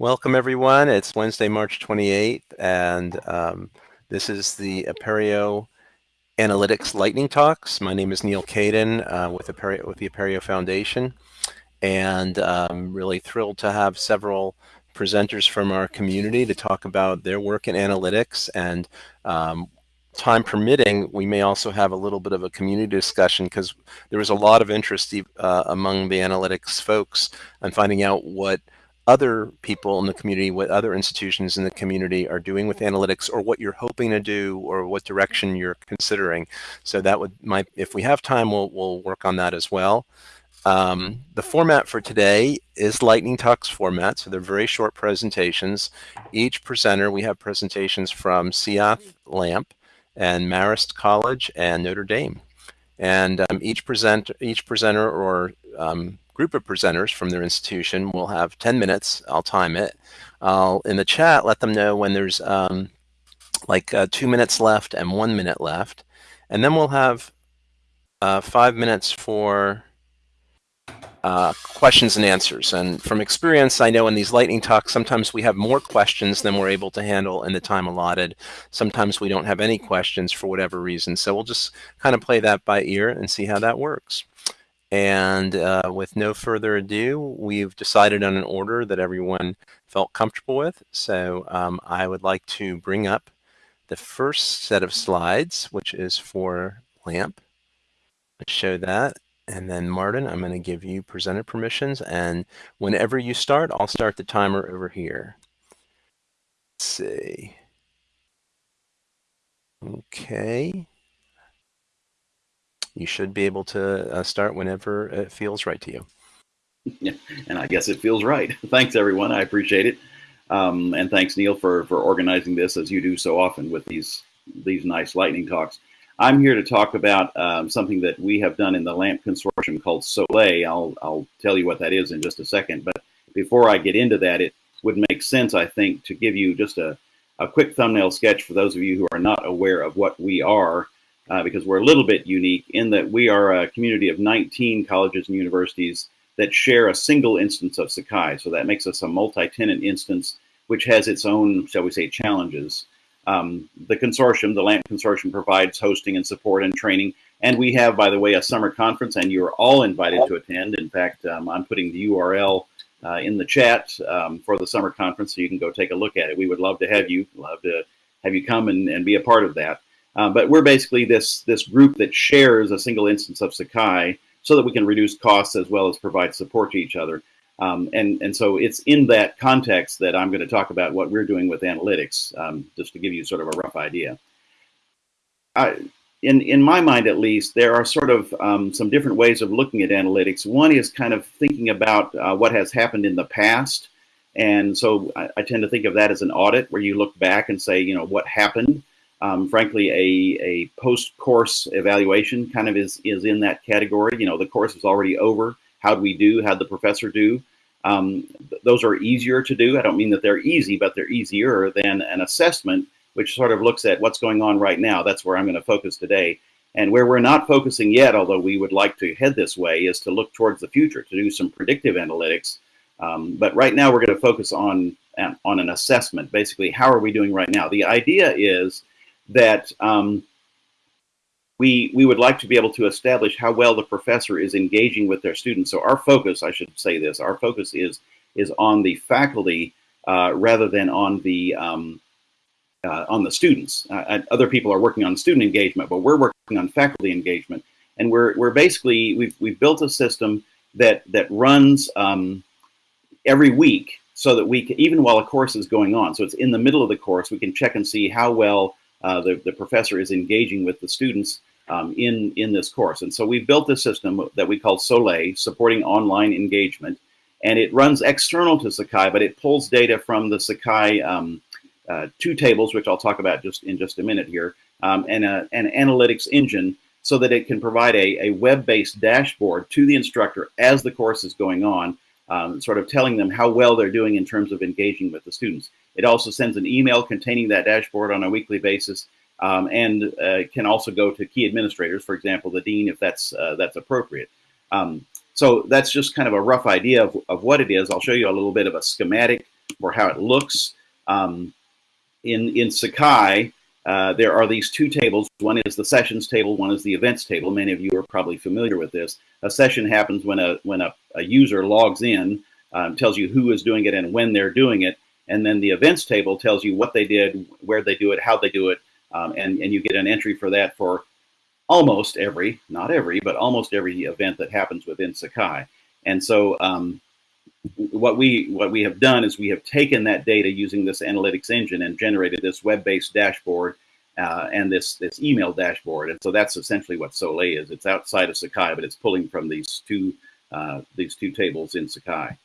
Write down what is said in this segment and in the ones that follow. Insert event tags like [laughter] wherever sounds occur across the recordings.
Welcome, everyone. It's Wednesday, March 28th, and um, this is the Apereo Analytics Lightning Talks. My name is Neil Caidin uh, with, Apereo, with the Apereo Foundation, and I'm um, really thrilled to have several presenters from our community to talk about their work in analytics and um, time permitting, we may also have a little bit of a community discussion because there was a lot of interest uh, among the analytics folks on finding out what other people in the community, what other institutions in the community are doing with analytics or what you're hoping to do or what direction you're considering. So that would, might, if we have time, we'll, we'll work on that as well. Um, the format for today is Lightning Talks format, so they're very short presentations. Each presenter, we have presentations from Seath LAMP and Marist College and Notre Dame. And um, each, present, each presenter or um, group of presenters from their institution will have 10 minutes. I'll time it. I'll, in the chat, let them know when there's um, like uh, two minutes left and one minute left. And then we'll have uh, five minutes for uh, questions and answers. And from experience, I know in these lightning talks, sometimes we have more questions than we're able to handle in the time allotted. Sometimes we don't have any questions for whatever reason. So we'll just kind of play that by ear and see how that works. And uh, with no further ado, we've decided on an order that everyone felt comfortable with. So um, I would like to bring up the first set of slides, which is for LAMP. Let's show that. And then Martin, I'm going to give you presenter permissions. And whenever you start, I'll start the timer over here. Let's see. Okay you should be able to uh, start whenever it feels right to you. Yeah, and I guess it feels right. [laughs] thanks, everyone. I appreciate it. Um, and thanks, Neil, for, for organizing this as you do so often with these, these nice lightning talks. I'm here to talk about um, something that we have done in the LAMP consortium called Soleil. I'll, I'll tell you what that is in just a second. But before I get into that, it would make sense, I think, to give you just a, a quick thumbnail sketch for those of you who are not aware of what we are uh, because we're a little bit unique in that we are a community of 19 colleges and universities that share a single instance of Sakai. So that makes us a multi-tenant instance, which has its own, shall we say, challenges. Um, the consortium, the LAMP consortium, provides hosting and support and training. And we have, by the way, a summer conference, and you're all invited to attend. In fact, um, I'm putting the URL uh, in the chat um, for the summer conference, so you can go take a look at it. We would love to have you, love to have you come and, and be a part of that. Uh, but we're basically this, this group that shares a single instance of Sakai so that we can reduce costs as well as provide support to each other. Um, and, and so it's in that context that I'm going to talk about what we're doing with analytics, um, just to give you sort of a rough idea. I, in, in my mind, at least, there are sort of um, some different ways of looking at analytics. One is kind of thinking about uh, what has happened in the past. And so I, I, tend to think of that as an audit where you look back and say, you know, what happened? Um, frankly, a, a post-course evaluation kind of is, is in that category. You know, the course is already over. How'd we do? How'd the professor do? Um, th those are easier to do. I don't mean that they're easy, but they're easier than an assessment, which sort of looks at what's going on right now. That's where I'm going to focus today. And where we're not focusing yet, although we would like to head this way, is to look towards the future, to do some predictive analytics. Um, but right now, we're going to focus on, on an assessment. Basically, how are we doing right now? The idea is that um, we, we would like to be able to establish how well the professor is engaging with their students. So our focus, I should say this, our focus is, is on the faculty uh, rather than on the, um, uh, on the students. Uh, other people are working on student engagement, but we're working on faculty engagement. And we're, we're basically, we've, we've built a system that, that runs um, every week so that we can, even while a course is going on, so it's in the middle of the course, we can check and see how well uh, the, the professor is engaging with the students um, in, in this course. And so we built this system that we call Soleil, supporting online engagement. And it runs external to Sakai, but it pulls data from the Sakai um, uh, two tables, which I'll talk about just in just a minute here, um, and a, an analytics engine so that it can provide a, a web-based dashboard to the instructor as the course is going on, um, sort of telling them how well they're doing in terms of engaging with the students. It also sends an email containing that dashboard on a weekly basis um, and uh, can also go to key administrators, for example, the dean, if that's, uh, that's appropriate. Um, so that's just kind of a rough idea of, of what it is. I'll show you a little bit of a schematic for how it looks. Um, in, in Sakai, uh, there are these two tables. One is the sessions table, one is the events table. Many of you are probably familiar with this. A session happens when a, when a, a user logs in, um, tells you who is doing it and when they're doing it. And then the events table tells you what they did, where they do it, how they do it, um, and, and you get an entry for that for almost every, not every, but almost every event that happens within Sakai. And so um, what we what we have done is we have taken that data using this analytics engine and generated this web-based dashboard uh, and this this email dashboard. And so that's essentially what Soleil is. It's outside of Sakai, but it's pulling from these two uh, these two tables in Sakai.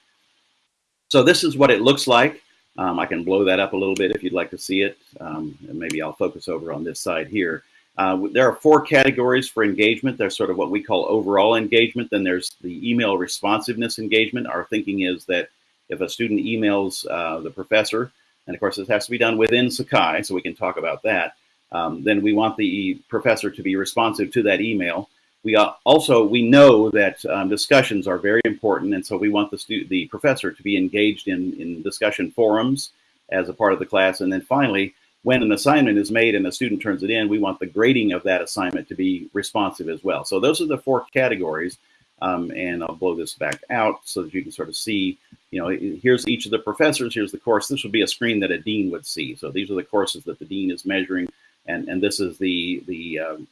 So this is what it looks like. Um, I can blow that up a little bit if you'd like to see it. Um, and maybe I'll focus over on this side here. Uh, there are four categories for engagement. There's sort of what we call overall engagement. Then there's the email responsiveness engagement. Our thinking is that if a student emails uh, the professor, and of course this has to be done within Sakai, so we can talk about that, um, then we want the professor to be responsive to that email. We also, we know that um, discussions are very important, and so we want the, the professor to be engaged in, in discussion forums as a part of the class. And then finally, when an assignment is made and the student turns it in, we want the grading of that assignment to be responsive as well. So those are the four categories. Um, and I'll blow this back out so that you can sort of see, you know, here's each of the professors, here's the course. This would be a screen that a dean would see. So these are the courses that the dean is measuring. And, and this is the, the, um,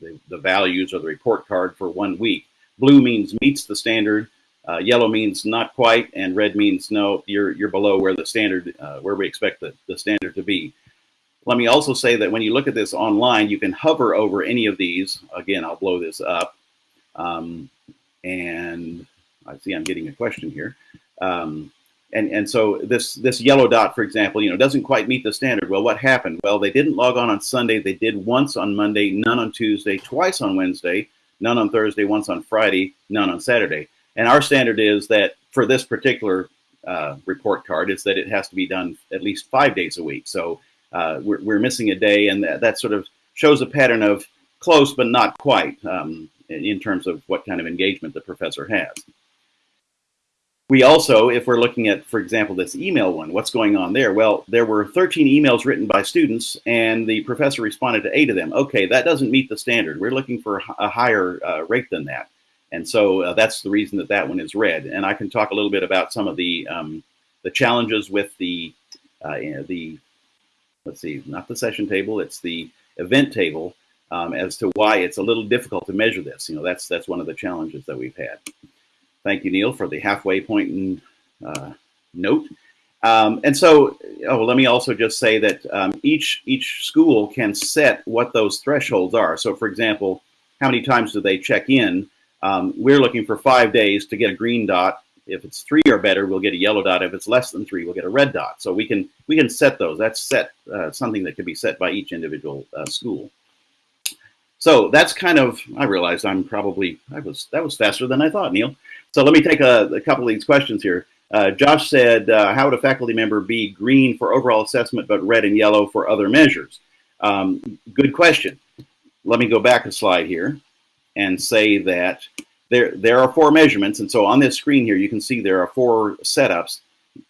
the, the values or the report card for one week. Blue means meets the standard. Uh, yellow means not quite, and red means no, you're, you're below where the standard, uh, where we expect the, the standard to be. Let me also say that when you look at this online, you can hover over any of these. Again, I'll blow this up. Um, and I see I'm getting a question here. Um, and, and so this, this yellow dot, for example, you know, doesn't quite meet the standard. Well, what happened? Well, they didn't log on on Sunday. They did once on Monday, none on Tuesday, twice on Wednesday, none on Thursday, once on Friday, none on Saturday. And our standard is that for this particular uh, report card is that it has to be done at least five days a week. So uh, we're, we're, missing a day, and that, that, sort of shows a pattern of close but not quite um, in terms of what kind of engagement the professor has. We also, if we're looking at, for example, this email one, what's going on there? Well, there were 13 emails written by students, and the professor responded to eight of them. Okay, that doesn't meet the standard. We're looking for a higher uh, rate than that. And so uh, that's the reason that that one is red. And I can talk a little bit about some of the um, the challenges with the uh, you know, the let's see, not the session table, it's the event table um, as to why it's a little difficult to measure this. You know, that's that's one of the challenges that we've had. Thank you, Neil, for the halfway point and uh, note. Um, and so, oh, let me also just say that um, each each school can set what those thresholds are. So, for example, how many times do they check in? Um, we're looking for five days to get a green dot if it's three or better, we'll get a yellow dot. If it's less than three, we'll get a red dot. So we can we can set those. That's set uh, something that can be set by each individual uh, school. So that's kind of. I realized I'm probably I was that was faster than I thought, Neil. So let me take a, a couple of these questions here. Uh, Josh said, uh, "How would a faculty member be green for overall assessment, but red and yellow for other measures?" Um, good question. Let me go back a slide here and say that there, there are four measurements. And so on this screen here, you can see there are four setups.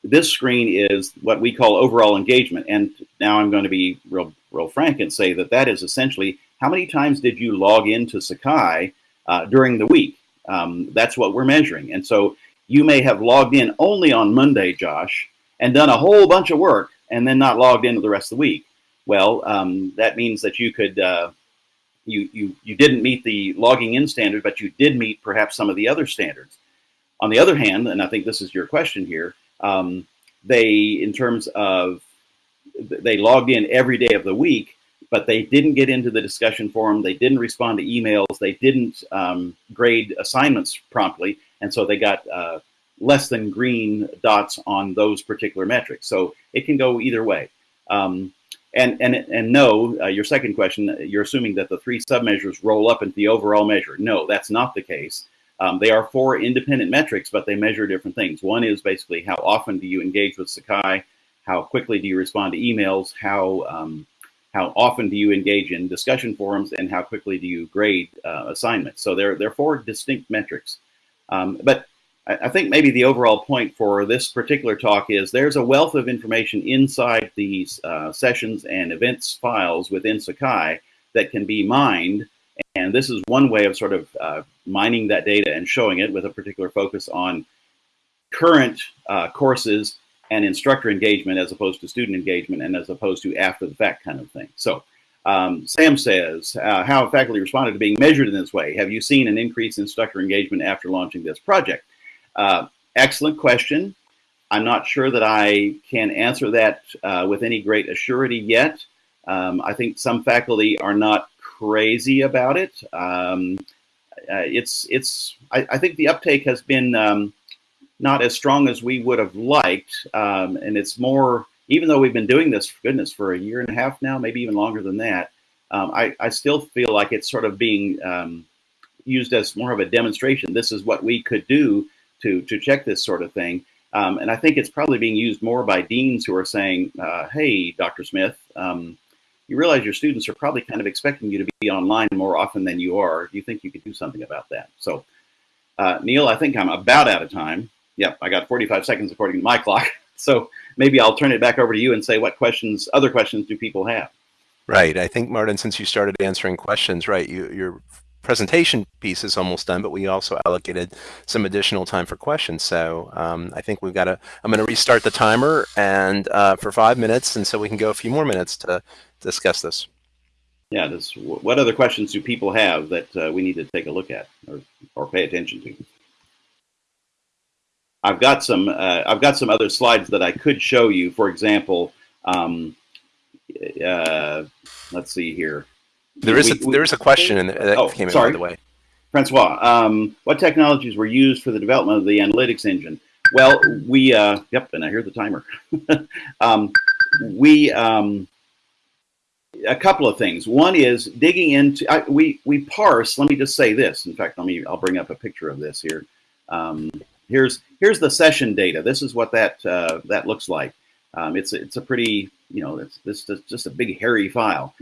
This screen is what we call overall engagement. And now I'm going to be real, real frank and say that that is essentially how many times did you log into Sakai uh, during the week? Um, that's what we're measuring. And so you may have logged in only on Monday, Josh, and done a whole bunch of work and then not logged into the rest of the week. Well, um, that means that you could uh, you, you, you didn't meet the logging in standard, but you did meet perhaps some of the other standards. On the other hand, and I think this is your question here, um, they, in terms of, they logged in every day of the week, but they didn't get into the discussion forum. They didn't respond to emails. They didn't um, grade assignments promptly. And so they got uh, less than green dots on those particular metrics. So it can go either way. Um, and, and, and no, uh, your second question, you're assuming that the three submeasures roll up into the overall measure. No, that's not the case. Um, they are four independent metrics, but they measure different things. One is basically how often do you engage with Sakai? How quickly do you respond to emails? How, um, how often do you engage in discussion forums? And how quickly do you grade uh, assignments? So they're, they're four distinct metrics. Um, but I think maybe the overall point for this particular talk is there's a wealth of information inside these uh, sessions and events files within Sakai that can be mined. And this is one way of sort of uh, mining that data and showing it with a particular focus on current uh, courses and instructor engagement as opposed to student engagement and as opposed to after the fact kind of thing. So um, Sam says, uh, how faculty responded to being measured in this way? Have you seen an increase in instructor engagement after launching this project? Uh, excellent question. I'm not sure that I can answer that uh, with any great assurity yet. Um, I think some faculty are not crazy about it. Um, uh, it's, it's, I, I, think the uptake has been um, not as strong as we would have liked. Um, and it's more, even though we've been doing this, for goodness, for a year and a half now, maybe even longer than that, um, I, I, still feel like it's sort of being um, used as more of a demonstration. This is what we could do to, to check this sort of thing. Um, and I think it's probably being used more by deans who are saying, uh, hey, Dr. Smith, um, you realize your students are probably kind of expecting you to be online more often than you are. Do you think you could do something about that? So, uh, Neil, I think I'm about out of time. Yep, I got 45 seconds according to my [laughs] clock. So maybe I'll turn it back over to you and say what questions, other questions do people have? Right. I think, Martin, since you started answering questions, right, you, your presentation piece is almost done, but we also allocated some additional time for questions. So um, I think we've got to, I'm going to restart the timer and uh, for five minutes, and so we can go a few more minutes to discuss this. Yeah, this, what other questions do people have that uh, we need to take a look at or, or pay attention to? I've got some uh, I've got some other slides that I could show you. For example, um, uh, let's see here. There is we, a, there is a question in that oh, came in sorry. by the way. Francois, um, what technologies were used for the development of the analytics engine? Well, we uh, yep, and I hear the timer. [laughs] um, we um, a couple of things. One is digging into I, we we parse. Let me just say this. In fact, let me I'll bring up a picture of this here. Here's here's the session data. This is what that uh, that looks like. Um, it's it's a pretty you know it's this is just a big hairy file.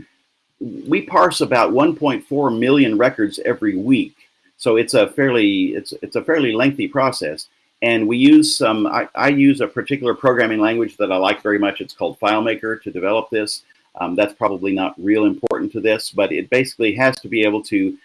We parse about 1.4 million records every week, so it's a fairly it's it's a fairly lengthy process. And we use some. I, I use a particular programming language that I like very much. It's called FileMaker to develop this. Um, that's probably not real important to this, but it basically has to be able to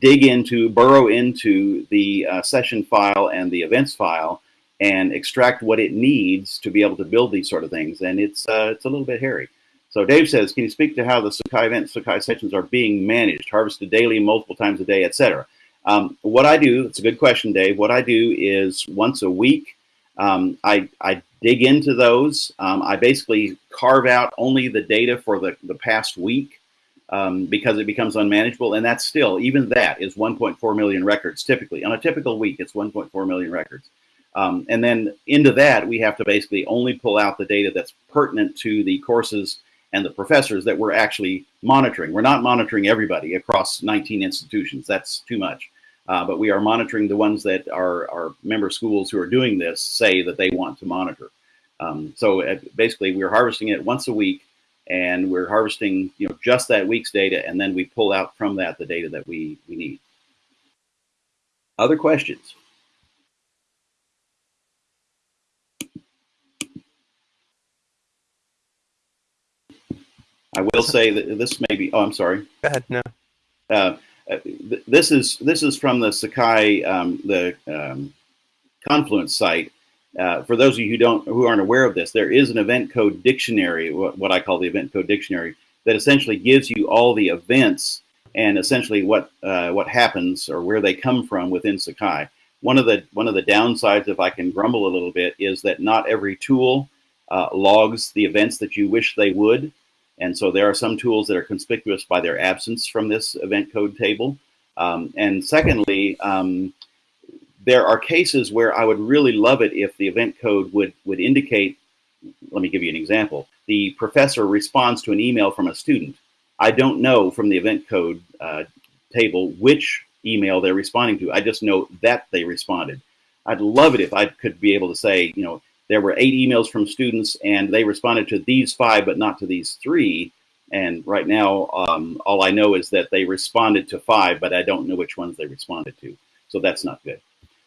dig into, burrow into the uh, session file and the events file and extract what it needs to be able to build these sort of things. And it's, uh, it's a little bit hairy. So Dave says, can you speak to how the Sakai events, Sakai sessions are being managed, harvested daily, multiple times a day, etc.? Um, what I do, it's a good question, Dave. What I do is once a week, um, I, I dig into those. Um, I basically carve out only the data for the, the past week um, because it becomes unmanageable. And that's still, even that is 1.4 million records typically. On a typical week, it's 1.4 million records. Um, and then into that, we have to basically only pull out the data that's pertinent to the courses and the professors that we're actually monitoring. We're not monitoring everybody across 19 institutions. That's too much. Uh, but we are monitoring the ones that our, our member schools who are doing this say that they want to monitor. Um, so uh, basically, we're harvesting it once a week and we're harvesting you know just that week's data and then we pull out from that the data that we we need other questions I will say that this may be. Oh, I'm sorry. Go ahead. No. Uh, uh this is this is from the Sakai um, the um, Confluence site, uh, for those of you who don't who aren't aware of this, there is an event code dictionary, what, what I call the event code dictionary, that essentially gives you all the events and essentially what uh, what happens or where they come from within Sakai. One of the one of the downsides, if I can grumble a little bit, is that not every tool uh, logs the events that you wish they would, and so there are some tools that are conspicuous by their absence from this event code table. Um, and secondly, um, there are cases where I would really love it if the event code would, would indicate, let me give you an example. The professor responds to an email from a student. I don't know from the event code uh, table which email they're responding to. I just know that they responded. I'd love it if I could be able to say, you know, there were eight emails from students and they responded to these five, but not to these three. And right now, um, all I know is that they responded to five, but I don't know which ones they responded to. So that's not good.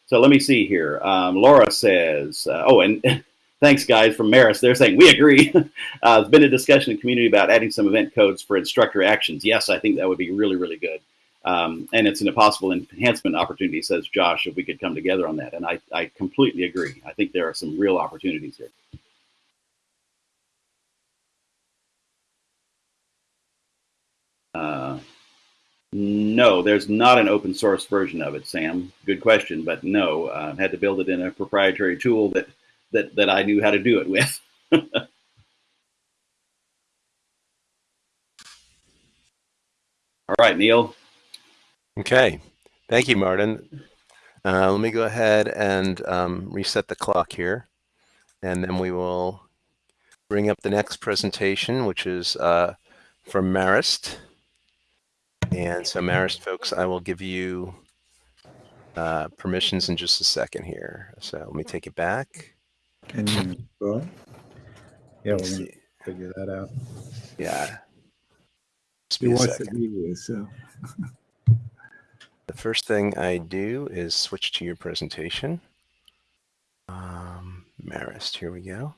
So let me see here. Um, Laura says, uh, oh, and [laughs] thanks guys from Marist. They're saying we agree. [laughs] uh, there's been a discussion in the community about adding some event codes for instructor actions. Yes, I think that would be really, really good. Um, and it's an impossible enhancement opportunity, says Josh, if we could come together on that. And I, I completely agree. I think there are some real opportunities here. Uh, no, there's not an open source version of it, Sam. Good question, but no, uh, had to build it in a proprietary tool that that that I knew how to do it with. [laughs] All right, Neil. Okay, thank you, Martin. Uh, let me go ahead and um, reset the clock here, and then we will bring up the next presentation, which is uh, from Marist. And so Marist folks, I will give you uh, permissions in just a second here. So let me take it back. Can you go? Yeah, we're gonna figure that out. Yeah. Just be a watched the second. video, so. The first thing I do is switch to your presentation. Um, Marist, here we go.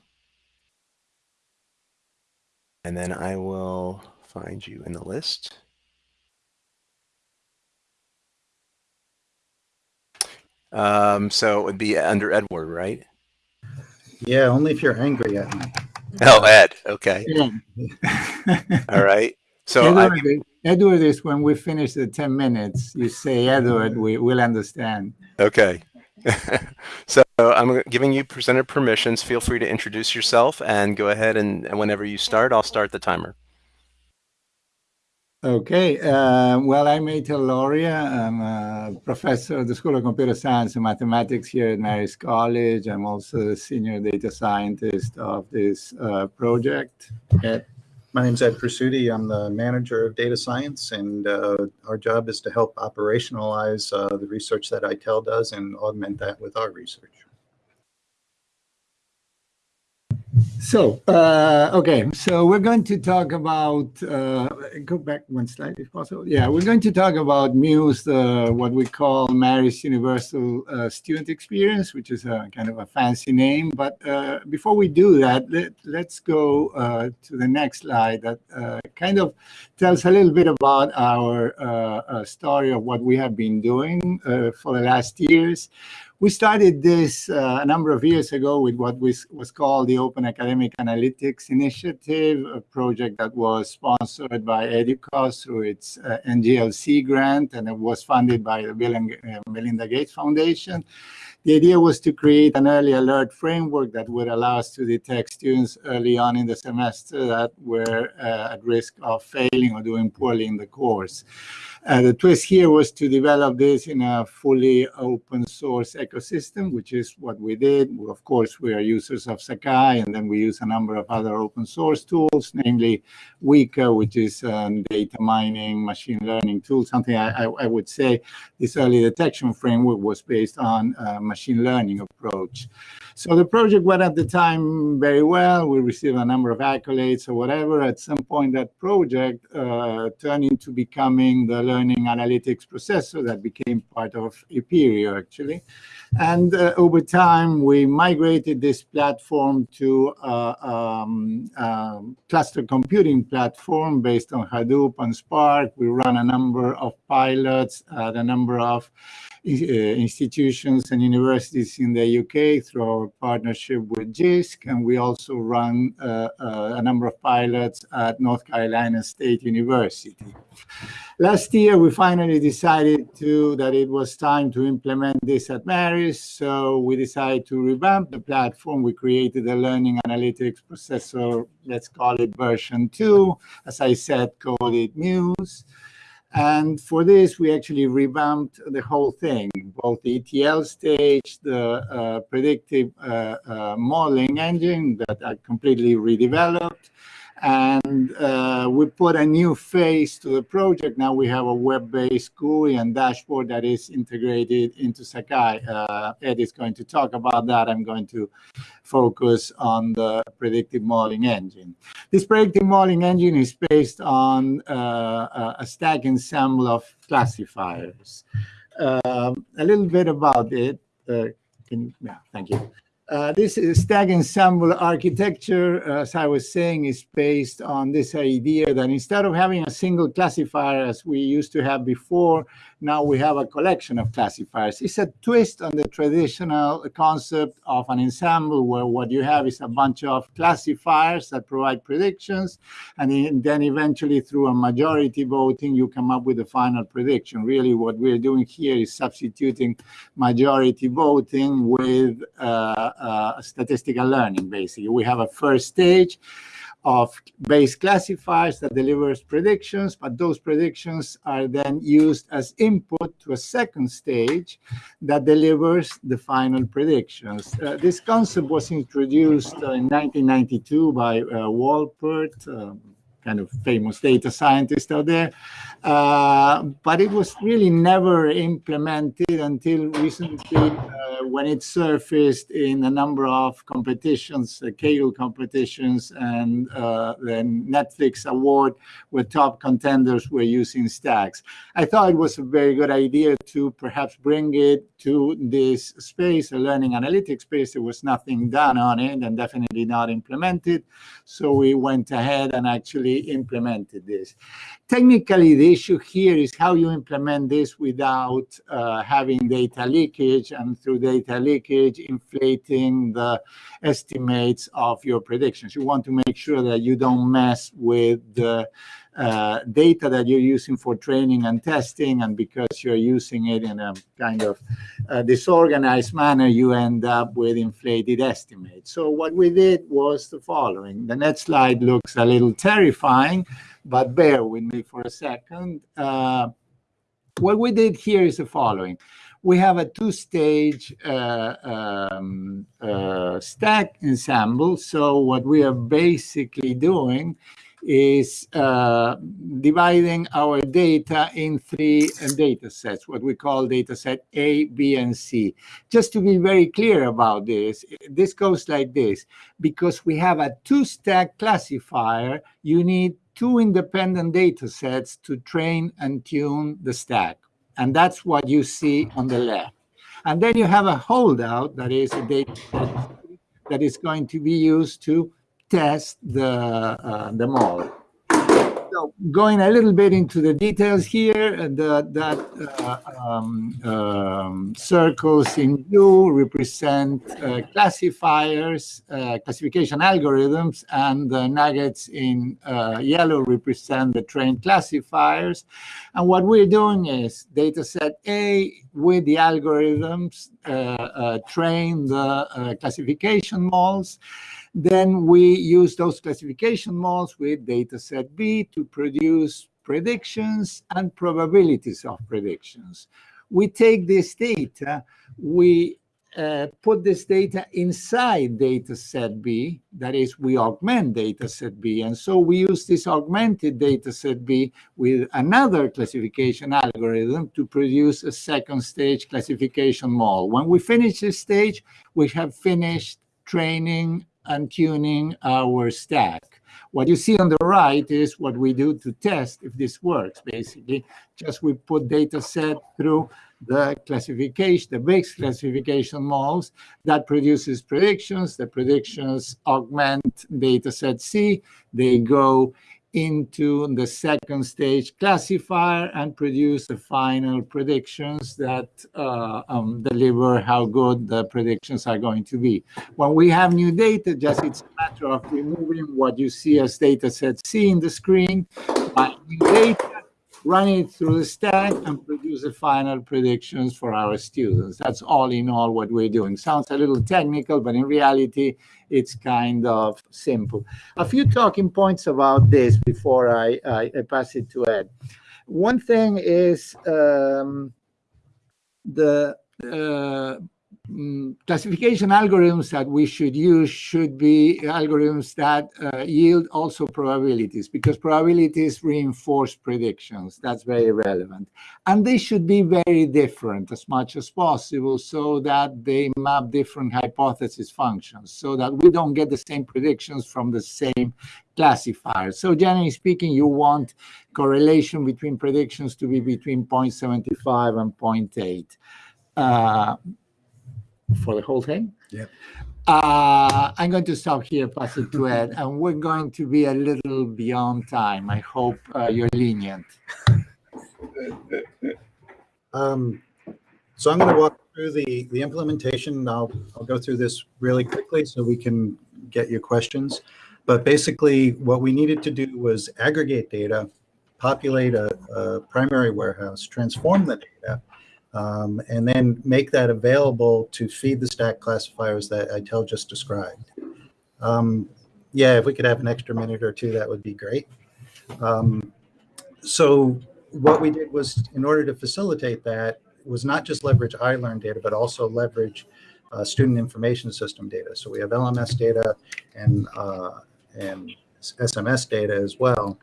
And then I will find you in the list. Um, so it would be under Edward, right? Yeah, only if you're angry at me. Oh, Ed. Okay. Yeah. [laughs] All right. So Edward, is- Edward is when we finish the 10 minutes, you say Edward, we will understand. Okay. [laughs] so I'm giving you presenter permissions. Feel free to introduce yourself and go ahead and, and whenever you start, I'll start the timer. Okay, uh, well, I'm Eitel Lauria. I'm a professor at the School of Computer Science and Mathematics here at Marist College. I'm also the senior data scientist of this uh, project. My is Ed Presutti. I'm the manager of data science, and uh, our job is to help operationalize uh, the research that Eitel does and augment that with our research. So, uh, okay, so we're going to talk about, uh, go back one slide if possible. Yeah, we're going to talk about Muse, uh, what we call Marist Universal uh, Student Experience, which is a kind of a fancy name. But uh, before we do that, let, let's go uh, to the next slide that kind of tells a little bit about our story of what we have been doing for the last years. We started this uh, a number of years ago with what was, was called the Open Academic Analytics Initiative, a project that was sponsored by EDUCAUSE through its uh, NGLC grant, and it was funded by the Bill and uh, Melinda Gates Foundation. The idea was to create an early alert framework that would allow us to detect students early on in the semester that were uh, at risk of failing or doing poorly in the course. Uh, the twist here was to develop this in a fully open source ecosystem, which is what we did. Of course, we are users of Sakai, and then we use a number of other open source tools, namely Weka, which is um, data mining, machine learning tool. Something I, I, I would say this early detection framework was based on a machine learning approach. So the project went at the time very well. We received a number of accolades or whatever. At some point, that project uh, turned into becoming the learning analytics processor that became part of Apereo, actually. And uh, over time, we migrated this platform to a um, um, cluster computing platform based on Hadoop and Spark. We run a number of pilots at a number of uh, institutions and universities in the UK through our partnership with JISC, and we also run uh, uh, a number of pilots at North Carolina State University. Last year, we finally decided to that it was time to implement this at Marist, so we decided to revamp the platform. We created a learning analytics processor, let's call it version two. As I said, call it Muse. And for this, we actually revamped the whole thing, both the ETL stage, the uh, predictive uh, uh, modeling engine that I completely redeveloped. And uh, we put a new face to the project. Now we have a web-based GUI and dashboard that is integrated into Sakai. Uh, Ed is going to talk about that. I'm going to focus on the predictive modeling engine. This predictive modeling engine is based on uh, a stack ensemble of classifiers. Um, a little bit about it. uh, can, yeah, thank you. Uh, this stack ensemble architecture, as I was saying, is based on this idea that instead of having a single classifier as we used to have before, now we have a collection of classifiers. It's a twist on the traditional concept of an ensemble where what you have is a bunch of classifiers that provide predictions. And then eventually through a majority voting, you come up with a final prediction. Really what we're doing here is substituting majority voting with uh, uh, statistical learning, basically. We have a first stage of base classifiers that delivers predictions, but those predictions are then used as input to a second stage that delivers the final predictions. Uh, this concept was introduced uh, in 1992 by uh, Wolpert, um, kind of famous data scientist out there. Uh, but it was really never implemented until recently uh, when it surfaced in a number of competitions, uh, Kaggle competitions, and uh, the Netflix award where top contenders were using stacks. I thought it was a very good idea to perhaps bring it to this space, a learning analytics space. There was nothing done on it and definitely not implemented. So we went ahead and actually implemented this. Technically, the issue here is how you implement this without uh, having data leakage and through data leakage inflating the estimates of your predictions. You want to make sure that you don't mess with the uh, data that you're using for training and testing, and because you're using it in a kind of uh, disorganized manner, you end up with inflated estimates. So what we did was the following. The next slide looks a little terrifying, but bear with me for a second. Uh, what we did here is the following we have a two-stage uh, um, uh, stack ensemble. So what we are basically doing is uh, dividing our data in three uh, data sets, what we call data set A, B, and C. Just to be very clear about this, this goes like this. Because we have a two-stack classifier, you need two independent data sets to train and tune the stack. And that's what you see on the left. And then you have a holdout, that is a data that is going to be used to test the, uh, the model. So going a little bit into the details here, uh, the, that uh, um, um, circles in blue represent uh, classifiers, uh, classification algorithms, and the nuggets in uh, yellow represent the trained classifiers. And what we're doing is data set A with the algorithms train the classification models. Then we use those classification models with dataset B to produce predictions and probabilities of predictions. We take this data, we uh, put this data inside dataset B, that is, we augment dataset B. And so we use this augmented dataset B with another classification algorithm to produce a second stage classification model. When we finish this stage, we have finished training and tuning our stack. What you see on the right is what we do to test if this works, basically. Just we put data set through the classification, the base classification models that produces predictions. The predictions augment data set C. They go into the second stage classifier and produce the final predictions that uh, um, deliver how good the predictions are going to be. When we have new data, just it's a matter of removing what you see as data set C in the screen, by new data, run it through the stack and produce the final predictions for our students. That's all in all what we're doing. Sounds a little technical, but in reality, it's kind of simple. A few talking points about this before I, I, I pass it to Ed. One thing is um, the uh, Mm, classification algorithms that we should use should be algorithms that uh, yield also probabilities because probabilities reinforce predictions. That's very relevant. And they should be very different as much as possible so that they map different hypothesis functions so that we don't get the same predictions from the same classifier. So generally speaking, you want correlation between predictions to be between 0.75 and 0.8. Uh, for the whole thing. Yeah. Uh, I'm going to stop here, pass it to Ed, and we're going to be a little beyond time. I hope uh, you're lenient. Um, so I'm going to walk through the, the implementation. I'll, I'll go through this really quickly so we can get your questions. But basically, what we needed to do was aggregate data, populate a, a primary warehouse, transform the data, um, and then make that available to feed the stack classifiers that Eitel just described. Um, yeah, if we could have an extra minute or two, that would be great. Um, so what we did was, in order to facilitate that, was not just leverage iLearn data, but also leverage uh, student information system data. So we have LMS data and uh, and SMS data as well.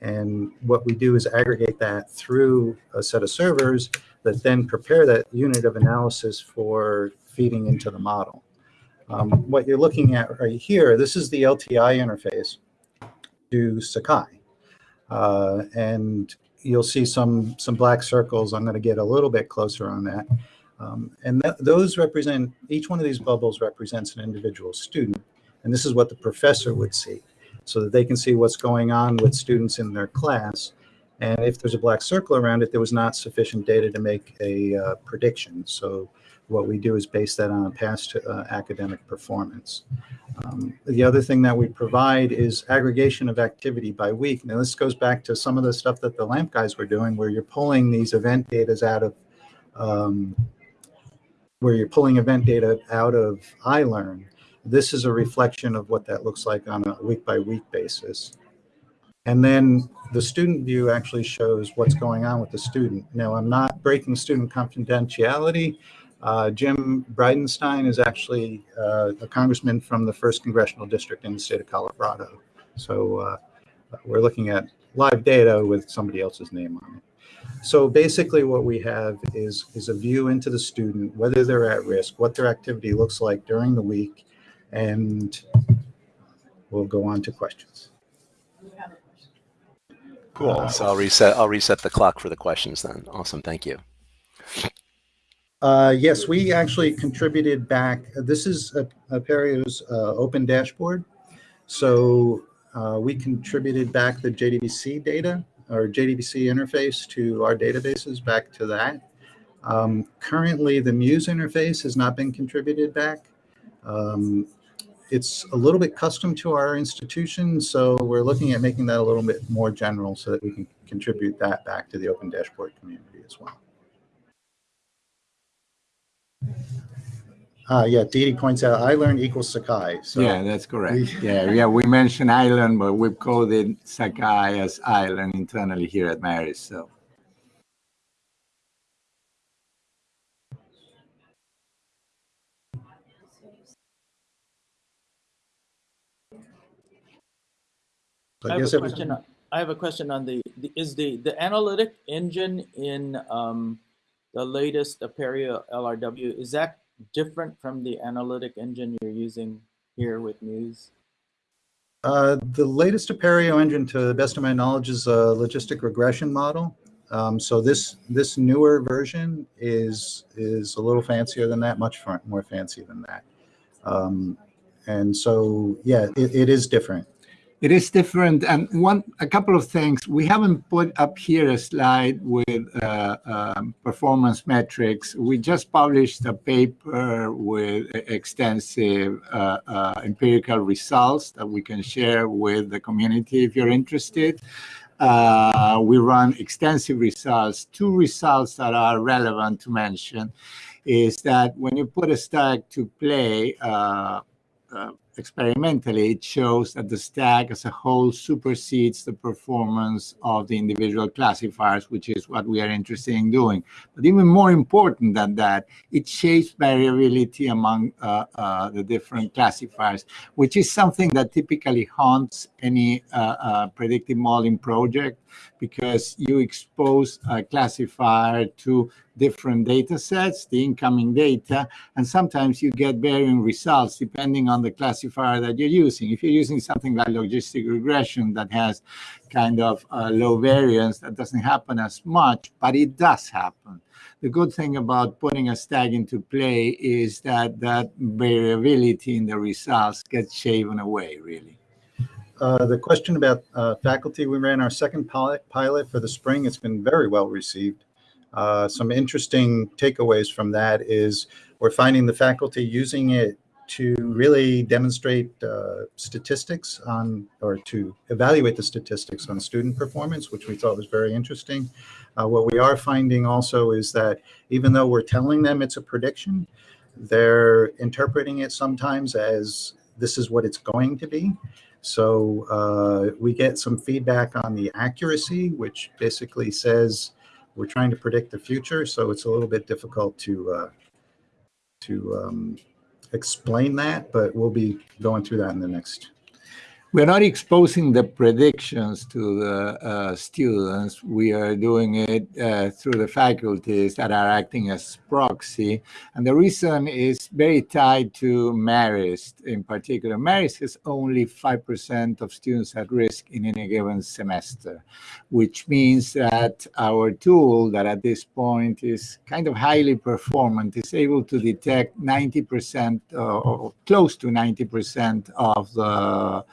And what we do is aggregate that through a set of servers that then prepare that unit of analysis for feeding into the model. Um, what you're looking at right here, this is the LTI interface to Sakai. Uh, and you'll see some, some black circles. I'm going to get a little bit closer on that. Um, and th those represent, each one of these bubbles represents an individual student. And this is what the professor would see so that they can see what's going on with students in their class. And if there's a black circle around it, there was not sufficient data to make a uh, prediction. So what we do is base that on past uh, academic performance. Um, the other thing that we provide is aggregation of activity by week. Now this goes back to some of the stuff that the LAMP guys were doing where you're pulling these event data out of, um, where you're pulling event data out of iLearn this is a reflection of what that looks like on a week by week basis. And then the student view actually shows what's going on with the student. Now, I'm not breaking student confidentiality. Uh, Jim Bridenstine is actually uh, a congressman from the first congressional district in the state of Colorado. So uh, we're looking at live data with somebody else's name on it. So basically what we have is, is a view into the student, whether they're at risk, what their activity looks like during the week, and we'll go on to questions. Cool. So I'll reset. I'll reset the clock for the questions then. Awesome. Thank you. Uh, yes, we actually contributed back. This is Apereo's uh, open dashboard. So uh, we contributed back the JDBC data or JDBC interface to our databases back to that. Um, currently, the Muse interface has not been contributed back. Um, it's a little bit custom to our institution, so we're looking at making that a little bit more general so that we can contribute that back to the Open Dashboard community as well. Uh, yeah, Didi points out iLearn equals Sakai. So yeah, that's correct. yeah, yeah, we mentioned iLearn, but we've coded Sakai as iLearn internally here at Marist. So. I, I have a question. I have a question on the, the, is the the analytic engine in um, the latest Apereo LRW is that different from the analytic engine you're using here with Muse? Uh, the latest Apereo engine, to the best of my knowledge, is a logistic regression model. Um, so this this newer version is is a little fancier than that, much more fancy than that. Um, and so, yeah, it, it is different. It is different. And one, a couple of things. We haven't put up here a slide with uh, um, performance metrics. We just published a paper with extensive uh, uh, empirical results that we can share with the community if you're interested. Uh, we run extensive results. Two results that are relevant to mention is that when you put a stack to play, uh, uh, experimentally, it shows that the stack as a whole supersedes the performance of the individual classifiers, which is what we are interested in doing. But even more important than that, it shapes variability among uh, uh, the different classifiers, which is something that typically haunts any uh, uh predictive modeling project because you expose a classifier to different data sets, the incoming data, and sometimes you get varying results depending on the classifier that you're using. If you're using something like logistic regression that has kind of low variance, that doesn't happen as much, but it does happen. The good thing about putting a stack into play is that that variability in the results gets shaven away, really. Uh, the question about uh, faculty, we ran our second pilot, pilot for the spring. It's been very well received. Uh, some interesting takeaways from that is we're finding the faculty using it to really demonstrate uh, statistics on, or to evaluate the statistics on student performance, which we thought was very interesting. Uh, what we are finding also is that even though we're telling them it's a prediction, they're interpreting it sometimes as this is what it's going to be. So uh, we get some feedback on the accuracy, which basically says we're trying to predict the future. So it's a little bit difficult to uh, to um, explain that, but we'll be going through that in the next we're not exposing the predictions to the uh, students. We are doing it uh, through the faculties that are acting as proxy. And the reason is very tied to Marist in particular. Marist has only 5% of students at risk in any given semester, which means that our tool that at this point is kind of highly performant is able to detect 90% uh, or close to 90% of the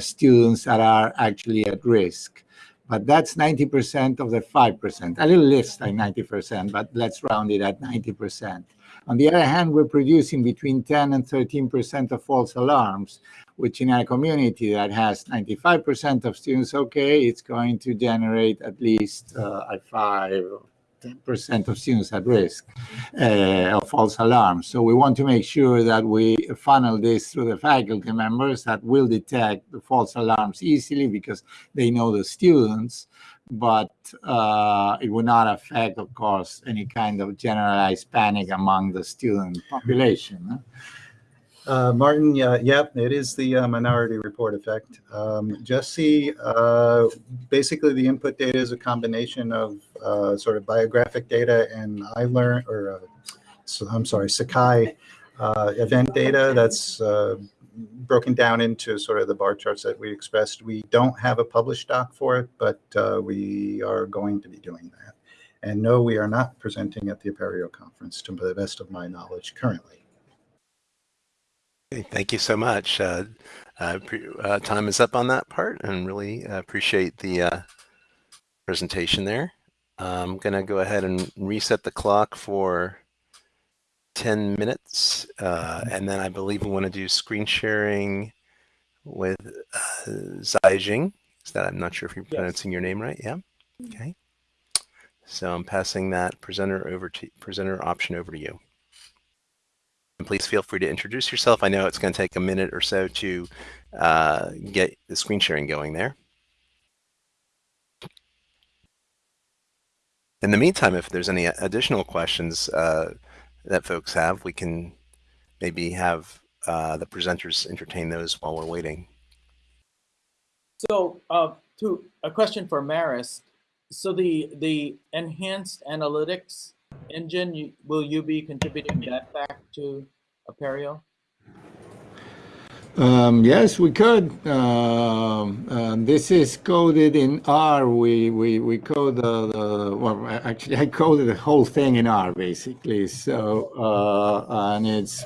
students that are actually at risk. But that's 90% of the 5%, a little less than 90%, but let's round it at 90%. On the other hand, we're producing between 10 and 13% of false alarms, which in a community that has 95% of students, okay, it's going to generate at least uh, a 5 percent of students at risk uh, of false alarms. So we want to make sure that we funnel this through the faculty members that will detect the false alarms easily because they know the students, but uh, it will not affect, of course, any kind of generalized panic among the student population. Uh, Martin, yeah, yep, it is the uh, minority report effect. Um, Jesse, uh, basically the input data is a combination of uh, sort of biographic data and iLearn, or uh, so, I'm sorry, Sakai uh, event data that's broken down into sort of the bar charts that we expressed. We don't have a published doc for it, but we are going to be doing that. And no, we are not presenting at the Apereo conference to the best of my knowledge currently. Thank you so much. Uh, uh, uh, time is up on that part and really uh, appreciate the uh, presentation there. I'm going to go ahead and reset the clock for 10 minutes. Uh, and then I believe we want to do screen sharing with uh, Zijing. Is that, I'm not sure if you're yes. pronouncing your name right. Yeah. Okay. So I'm passing that presenter over to presenter option over to you. And please feel free to introduce yourself. I know it's going to take a minute or so to uh, get the screen sharing going there. In the meantime, if there's any additional questions uh, that folks have, we can maybe have uh, the presenters entertain those while we're waiting. So, uh, to a question for Marist. So the the enhanced analytics engine, you, will you be contributing that back to Apereo? Um, yes, we could. Um, uh, this is coded in R. We we we code the, the well, actually I coded the whole thing in R basically. So uh, and it's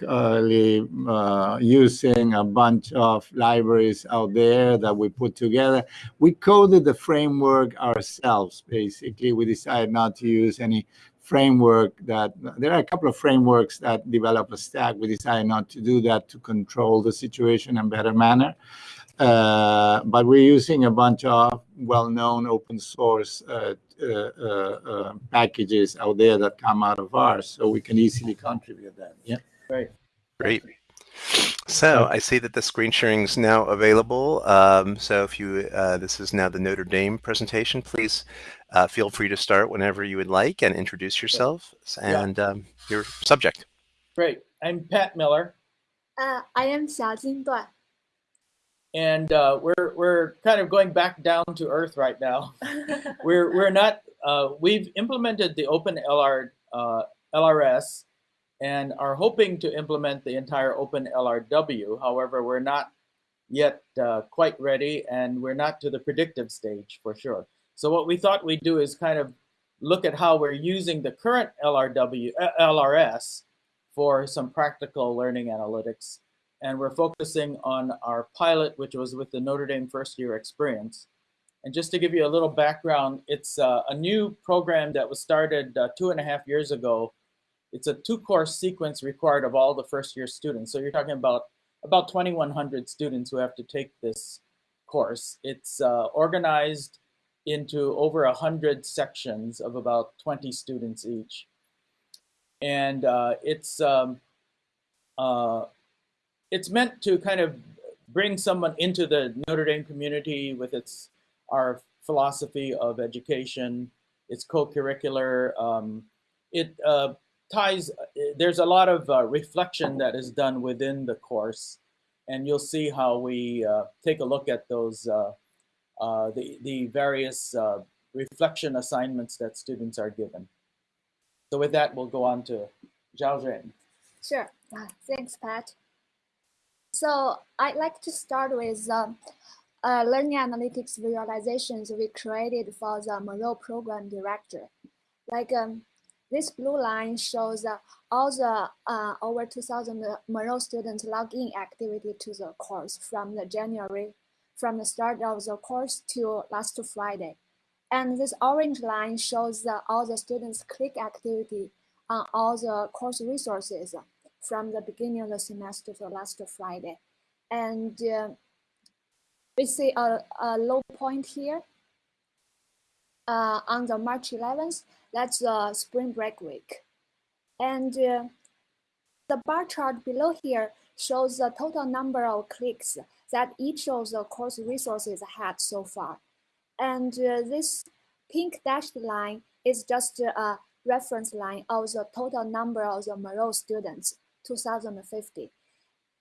basically uh, using a bunch of libraries out there that we put together. We coded the framework ourselves. Basically, we decided not to use any framework that there are a couple of frameworks that develop a stack. We decided not to do that to control the situation in a better manner. Uh, but we're using a bunch of well-known open source uh, uh, uh, uh packages out there that come out of ours, so we can easily contribute that. Yeah. Great. Great. So I see that the screen sharing is now available. Um, so if you, uh, this is now the Notre Dame presentation, please uh, feel free to start whenever you would like and introduce yourself and yeah. um, your subject. Great. I'm Pat Miller. Uh, I am Xiaojing Duan. And uh, we're, we're kind of going back down to earth right now. [laughs] we're, we're not, uh, we've implemented the Open LR, uh, LRS and are hoping to implement the entire Open LRW. However, we're not yet uh, quite ready and we're not to the predictive stage for sure. So what we thought we'd do is kind of look at how we're using the current LRW, uh, LRS for some practical learning analytics. And we're focusing on our pilot, which was with the Notre Dame first year experience. And just to give you a little background, it's uh, a new program that was started uh, two and a half years ago. It's a two course sequence required of all the first year students. So you're talking about about 2,100 students who have to take this course. It's uh, organized into over 100 sections of about 20 students each. And uh, it's, um, uh, it's meant to kind of bring someone into the Notre Dame community with its our philosophy of education. It's co-curricular. Um, it uh, ties, there's a lot of uh, reflection that is done within the course. And you'll see how we uh, take a look at those, uh, uh, the, the various uh, reflection assignments that students are given. So with that, we'll go on to Xiaojing. Sure. thanks, Pat. So I'd like to start with um, uh, learning analytics visualizations we created for the Moreau program director. Like um, this blue line shows uh, all the uh, over 2,000 Moreau students login activity to the course from the January, from the start of the course to last Friday. And this orange line shows the, all the students click activity on all the course resources from the beginning of the semester to last Friday. And uh, we see a, a low point here uh, on the March 11th. That's the spring break week. And uh, the bar chart below here shows the total number of clicks that each of the course resources had so far. And uh, this pink dashed line is just a reference line of the total number of the Moreau students, 2050.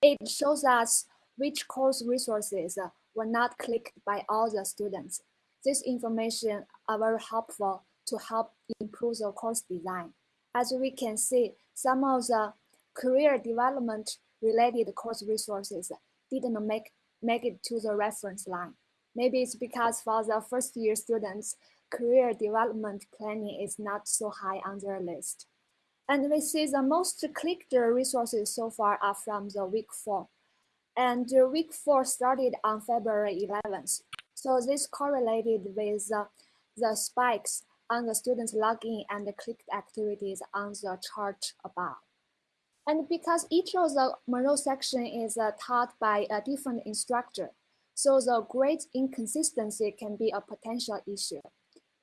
It shows us which course resources were not clicked by all the students. This information are very helpful to help improve the course design. As we can see, some of the career development related course resources didn't make, make it to the reference line. Maybe it's because for the first year students, career development planning is not so high on their list. And we see the most clicked resources so far are from the week four and the week four started on February 11th. So this correlated with the spikes on the students' login and clicked activities on the chart above. And because each of the Moreau section is uh, taught by a different instructor, so the grade inconsistency can be a potential issue.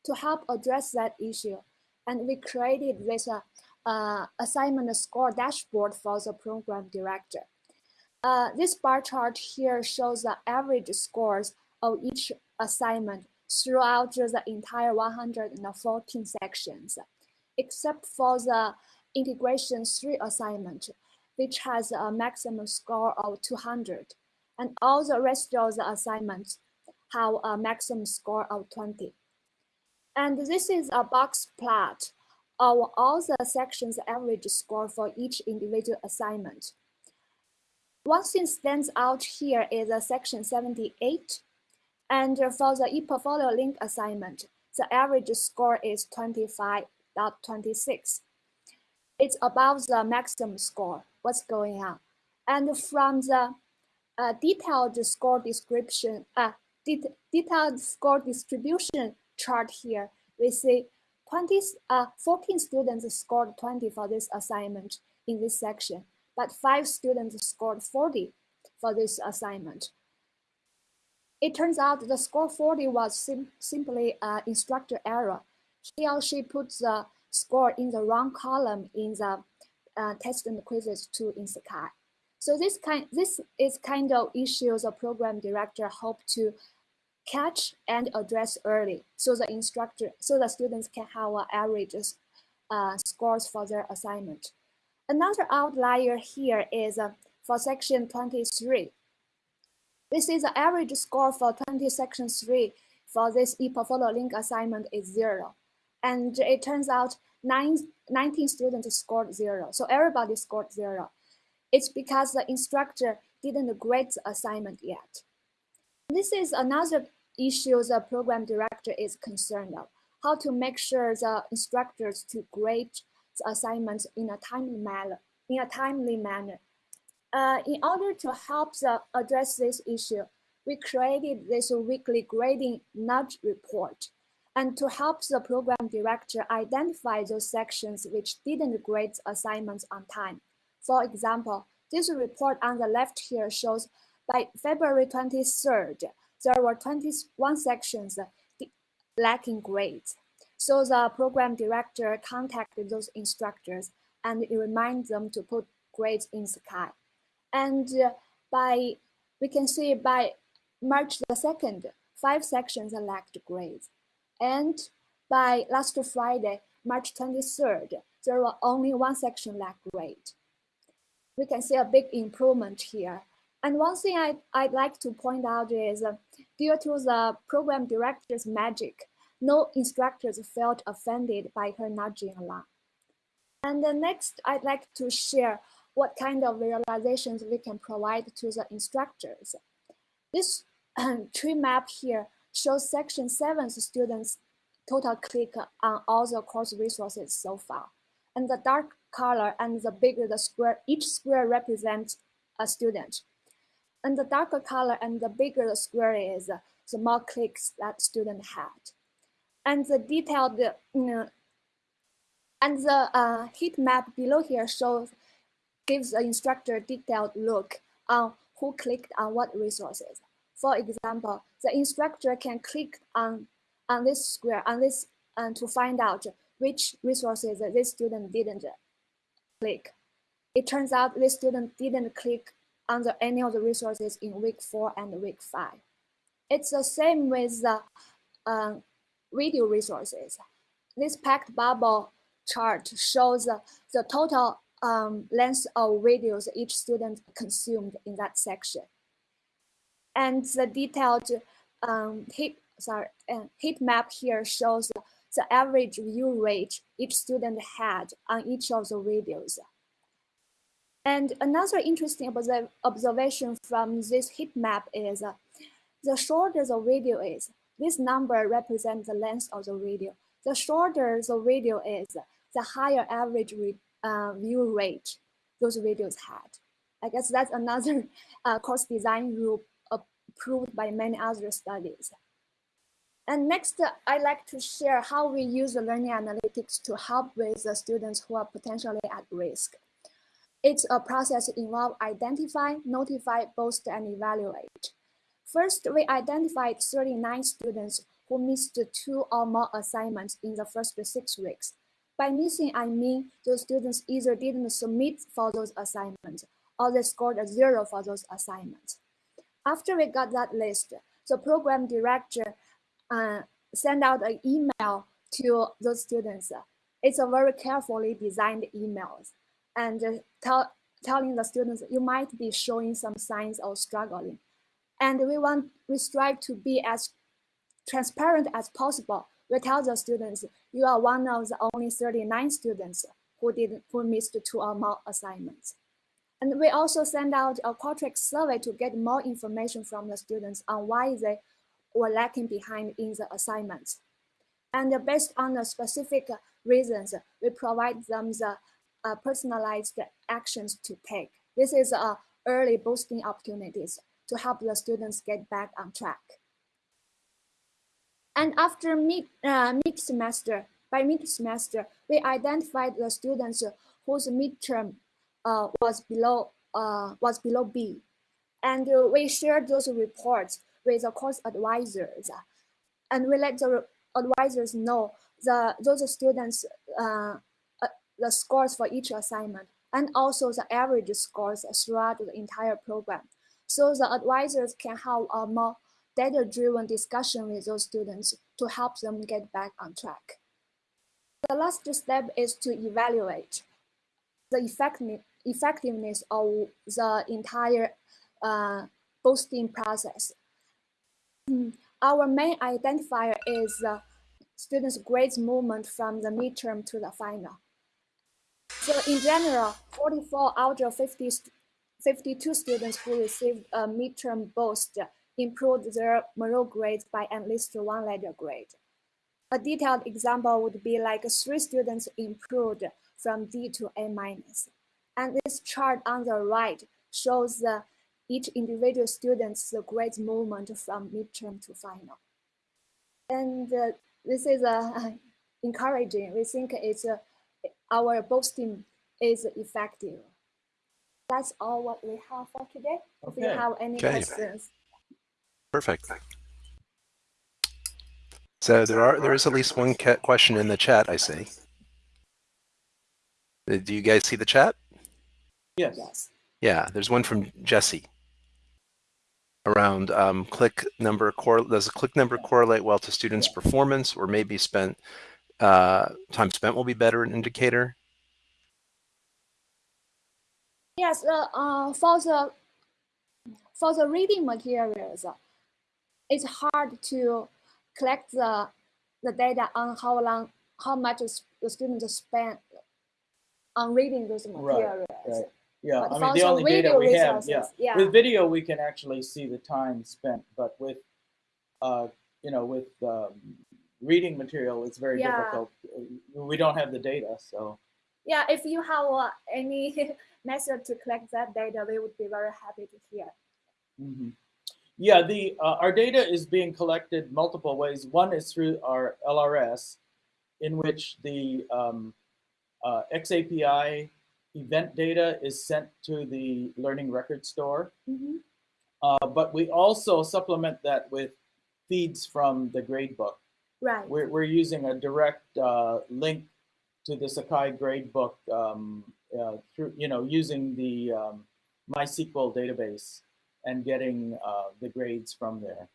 To help address that issue, and we created this uh, uh, assignment score dashboard for the program director. Uh, this bar chart here shows the average scores of each assignment throughout the entire 114 sections, except for the integration 3 assignment, which has a maximum score of 200. And all the rest of the assignments have a maximum score of 20. And this is a box plot of all the sections average score for each individual assignment. One thing stands out here is a section 78. And for the ePortfolio link assignment, the average score is 25.26. It's above the maximum score. What's going on? And from the uh, detailed score description, uh, det detailed score distribution chart here, we see 20, uh, 14 students scored 20 for this assignment in this section but five students scored 40 for this assignment. It turns out the score 40 was sim simply an instructor error. He or she put the score in the wrong column in the uh, test and quizzes tool in Sakai. So this kind, this is kind of issues a program director hope to catch and address early, so the instructor, so the students can have average uh, scores for their assignment. Another outlier here is uh, for section 23. This is the average score for 20 section 3 for this ePortfolio link assignment is zero. And it turns out nine, 19 students scored zero. So everybody scored zero. It's because the instructor didn't grade the assignment yet. This is another issue the program director is concerned of, how to make sure the instructors to grade the assignments in a timely manner. In a timely manner. Uh, in order to help the, address this issue, we created this weekly grading nudge report and to help the program director identify those sections which didn't grade assignments on time. For example, this report on the left here shows by February 23rd, there were 21 sections lacking grades. So the program director contacted those instructors and reminded them to put grades in Sakai. And by, we can see by March the 2nd, five sections lacked grades. And by last Friday, March 23rd, there were only one section lacked grade. We can see a big improvement here. And one thing I, I'd like to point out is uh, due to the program director's magic, no instructors felt offended by her nudging along. And the next, I'd like to share what kind of visualizations we can provide to the instructors. This [clears throat] tree map here shows section 7 students total click on all the course resources so far. And the dark color and the bigger the square, each square represents a student. And the darker color and the bigger the square is, the more clicks that student had. And the detailed, you know, and the uh, heat map below here shows, gives the instructor a detailed look on who clicked on what resources. For example, the instructor can click on, on this square, on this, and to find out which resources this student didn't click. It turns out this student didn't click on the, any of the resources in week four and week five. It's the same with the uh, video resources. This packed bubble chart shows the total um, length of videos each student consumed in that section and the detailed um, heat, sorry, uh, heat map here shows the average view rate each student had on each of the videos. And another interesting observation from this heat map is uh, the shorter the video is, this number represents the length of the video. The shorter the video is, the higher average uh, view rate those videos had. I guess that's [laughs] another uh, course design rule approved by many other studies. And next, I'd like to share how we use the learning analytics to help with the students who are potentially at risk. It's a process involve identify, notify, boost, and evaluate. First, we identified 39 students who missed two or more assignments in the first six weeks. By missing, I mean those students either didn't submit for those assignments or they scored a zero for those assignments. After we got that list, the program director uh, sent out an email to those students. It's a very carefully designed email and uh, tell, telling the students you might be showing some signs of struggling. And we want, we strive to be as transparent as possible. We tell the students, you are one of the only 39 students who did who missed two or more assignments. And we also send out a Qualtrics survey to get more information from the students on why they were lacking behind in the assignments. And based on the specific reasons, we provide them the uh, personalized actions to take. This is uh, early boosting opportunities to help the students get back on track. And after mid, uh, mid semester, by mid semester, we identified the students whose midterm uh, was below uh, was below B, and we shared those reports with the course advisors, and we let the advisors know the those students uh, uh, the scores for each assignment and also the average scores throughout the entire program. So the advisors can have a more data-driven discussion with those students to help them get back on track. The last step is to evaluate the effectiveness of the entire uh, boosting process. [clears throat] Our main identifier is uh, students' grades movement from the midterm to the final. So in general, 44 out of 50, 52 students who received a midterm boost improved their Moreau grades by at least one letter grade. A detailed example would be like three students improved from D to A minus. And this chart on the right shows the, each individual student's grade movement from midterm to final. And uh, this is uh, [laughs] encouraging. We think it's uh, our boosting is effective. That's all what we have for today. Okay. If you have any okay. questions. Perfect. So there are there is at least one question in the chat. I see. Uh, do you guys see the chat? Yes. yes. Yeah, there's one from Jesse around um, click number core. Does a click number correlate well to students' performance, or maybe spent uh, time spent will be better an indicator? Yes, uh, uh, for the for the reading materials, it's hard to collect the the data on how long, how much the students spend on reading those materials. Right, right. Yeah, but I mean the only data we have, yeah. yeah. With video, we can actually see the time spent, but with, uh, you know, with um, reading material, it's very yeah. difficult. We don't have the data, so. Yeah, if you have uh, any [laughs] method to collect that data, we would be very happy to hear. Mm -hmm. Yeah, the uh, our data is being collected multiple ways. One is through our LRS, in which the um, uh, XAPI event data is sent to the Learning Record Store. Mm -hmm. uh, but we also supplement that with feeds from the gradebook. Right. We're, we're using a direct uh, link to the Sakai gradebook um, uh, through, you know, using the um, MySQL database and getting uh, the grades from there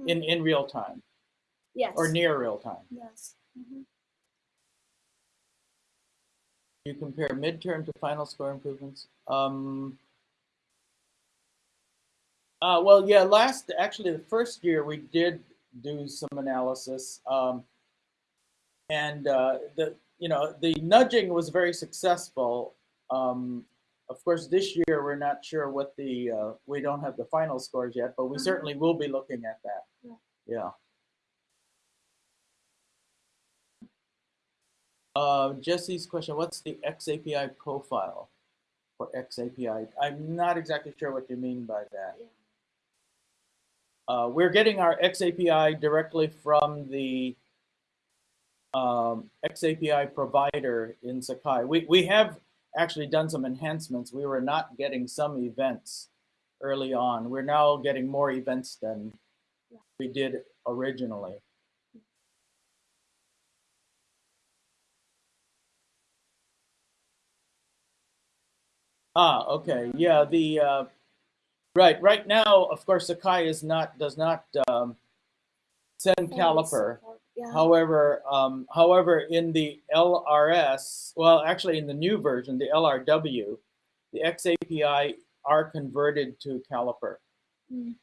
mm -hmm. in, in real time. Yes. Or near real time. Yes. Mm -hmm. You compare midterm to final score improvements. Um, uh, well, yeah, last, actually the first year we did do some analysis. Um, and uh, the, you know, the nudging was very successful. Um, of course, this year we're not sure what the, uh, we don't have the final scores yet, but we mm -hmm. certainly will be looking at that. Yeah. yeah. Uh, Jesse's question, what's the XAPI profile for XAPI? I'm not exactly sure what you mean by that. Uh, we're getting our XAPI directly from the um, XAPI provider in Sakai. We, we have actually done some enhancements. We were not getting some events early on. We're now getting more events than we did originally. Ah, okay. Yeah, the uh, right right now, of course, Sakai is not does not um, send caliper. Yeah. However, um, however, in the LRS, well, actually in the new version, the LRW, the XAPI are converted to caliper. Mm.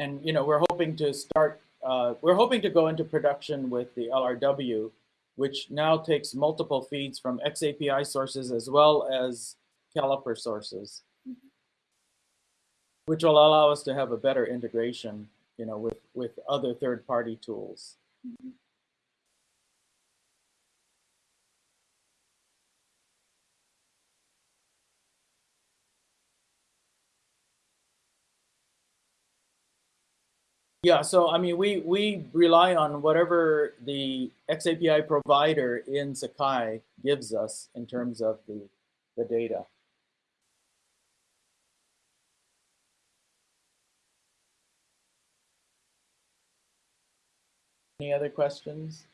And you know, we're hoping to start. Uh, we're hoping to go into production with the LRW which now takes multiple feeds from XAPI sources as well as caliper sources, which will allow us to have a better integration, you know, with, with other third-party tools. Mm-hmm. Yeah, so I mean, we, we rely on whatever the XAPI provider in Sakai gives us in terms of the, the data. Any other questions?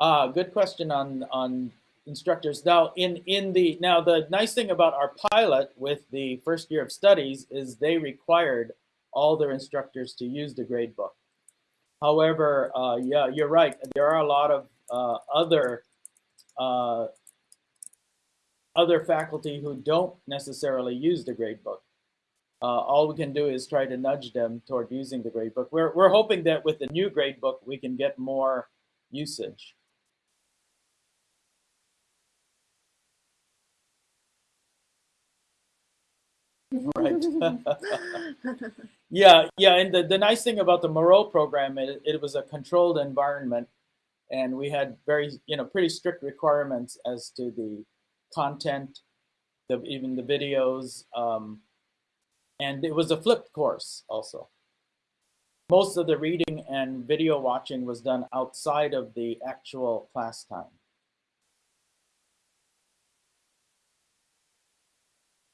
Ah, good question on, on instructors. Now, in, in the, now the nice thing about our pilot with the first year of studies is they required all their instructors to use the gradebook. However, uh, yeah, you're right. There are a lot of uh, other uh, other faculty who don't necessarily use the gradebook. Uh, all we can do is try to nudge them toward using the gradebook. We're, we're hoping that with the new gradebook, we can get more usage. Right. [laughs] yeah, yeah, and the, the nice thing about the Moreau program, it, it was a controlled environment and we had very, you know, pretty strict requirements as to the content, the, even the videos, um, and it was a flipped course also. Most of the reading and video watching was done outside of the actual class time.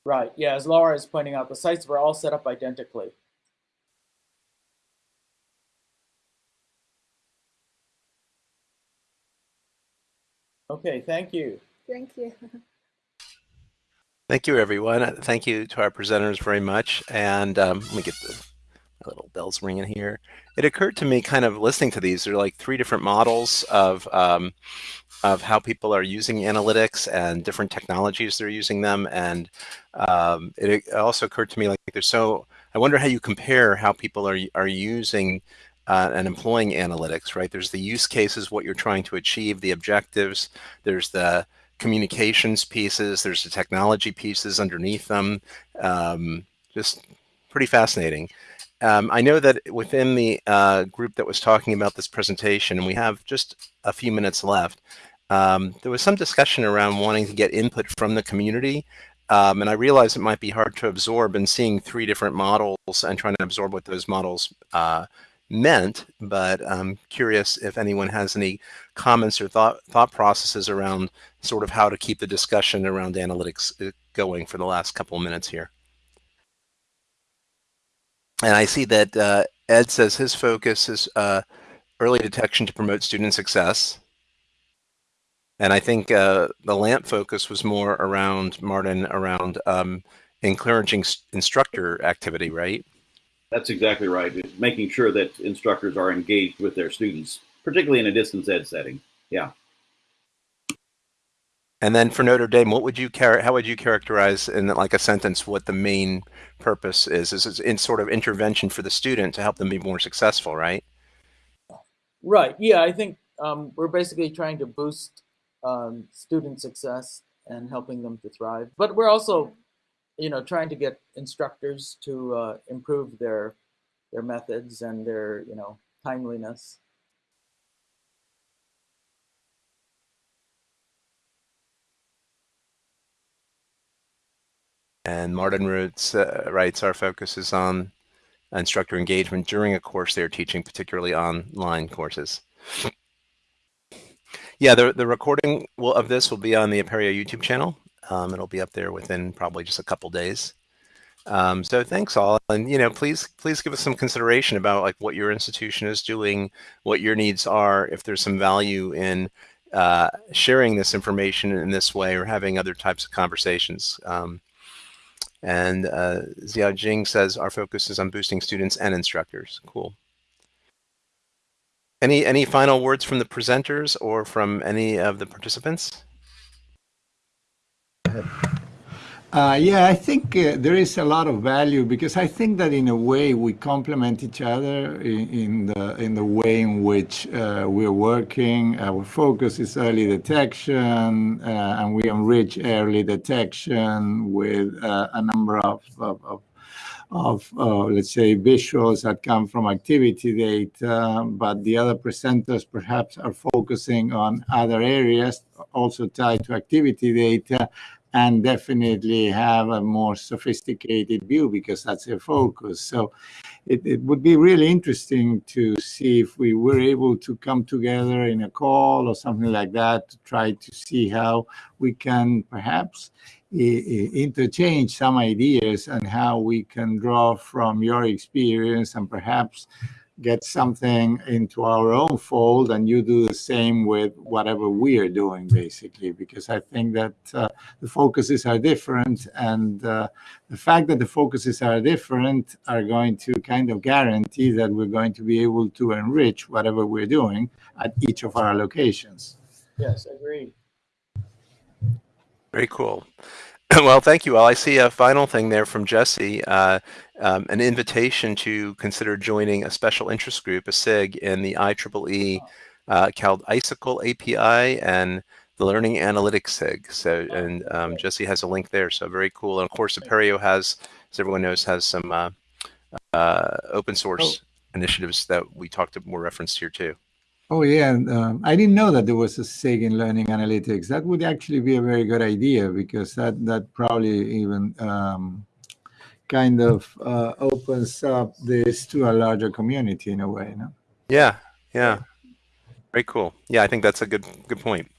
Right, yeah, as Laura is pointing out, the sites were all set up identically. Okay, thank you. Thank you. [laughs] Thank you, everyone. Thank you to our presenters very much. And um, let me get the little bells ringing here. It occurred to me kind of listening to these, there are like three different models of, um, of how people are using analytics and different technologies they're using them. And um, it also occurred to me like there's so, I wonder how you compare how people are, are using uh, and employing analytics, right? There's the use cases, what you're trying to achieve, the objectives, there's the communications pieces, there's the technology pieces underneath them. Um, just pretty fascinating. Um, I know that within the uh, group that was talking about this presentation, and we have just a few minutes left, um, there was some discussion around wanting to get input from the community. Um, and I realize it might be hard to absorb and seeing three different models and trying to absorb what those models uh, meant, but I'm curious if anyone has any comments or thought thought processes around sort of how to keep the discussion around analytics uh, going for the last couple of minutes here. And I see that uh, Ed says his focus is uh, early detection to promote student success. And I think uh, the LAMP focus was more around, Martin, around um, encouraging instructor activity, right? That's exactly right. Making sure that instructors are engaged with their students, particularly in a distance ed setting. Yeah. And then for Notre Dame, what would you char- how would you characterize in like a sentence what the main purpose is? Is it in sort of intervention for the student to help them be more successful, right? Right. Yeah, I think um, we're basically trying to boost um, student success and helping them to thrive. But we're also you know, trying to get instructors to uh, improve their their methods and their, you know, timeliness. And Martin Roots uh, writes, our focus is on instructor engagement during a course they're teaching, particularly online courses. Yeah, the, the recording will, of this will be on the Apereo YouTube channel. Um, it'll be up there within probably just a couple days. Um, so thanks all, and you know, please please give us some consideration about like what your institution is doing, what your needs are, if there's some value in uh, sharing this information in this way or having other types of conversations. Um, and uh, Xiao Jing says our focus is on boosting students and instructors. Cool. Any any final words from the presenters or from any of the participants? Uh, yeah, I think uh, there is a lot of value because I think that in a way we complement each other in, in the in the way in which uh, we're working. Our focus is early detection, uh, and we enrich early detection with uh, a number of, of, of of, uh, let's say, visuals that come from activity data, but the other presenters perhaps are focusing on other areas also tied to activity data and definitely have a more sophisticated view because that's their focus. So it, it would be really interesting to see if we were able to come together in a call or something like that to try to see how we can perhaps eh, eh, interchange some ideas and how we can draw from your experience and perhaps get something into our own fold and you do the same with whatever we are doing basically because i think that uh, the focuses are different and uh, the fact that the focuses are different are going to kind of guarantee that we're going to be able to enrich whatever we're doing at each of our locations yes agreed Very cool. [laughs] well, thank you all. I see a final thing there from Jesse, uh, um, an invitation to consider joining a special interest group, a SIG, in the IEEE uh, called Icicle API and the Learning Analytics SIG. So, and um, Jesse has a link there. So very cool. And of course, Apereo has, as everyone knows, has some uh, uh, open source initiatives that we talked to more referenced here too. Oh yeah, um, I didn't know that there was a SIG in learning analytics. That would actually be a very good idea because that that probably even um, kind of uh, opens up this to a larger community in a way. No? Yeah, yeah, very cool. Yeah, I think that's a good good point.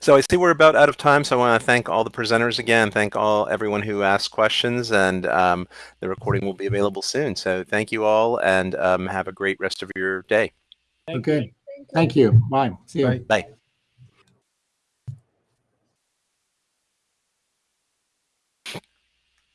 So I see we're about out of time, so I want to thank all the presenters again, thank all everyone who asked questions, and um, the recording will be available soon. So thank you all, and um, have a great rest of your day. Thank okay. You. Thank you. Bye. See you. Bye.